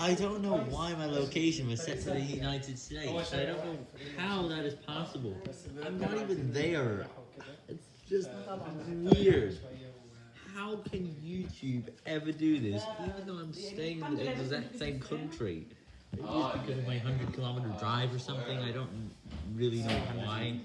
I don't know why my location was set to the United States. I don't know how that is possible. I'm not even there. It's just weird. How can YouTube ever do this, even though I'm staying in the exact same country? Maybe it's because of my 100 kilometer drive or something, I don't really know why.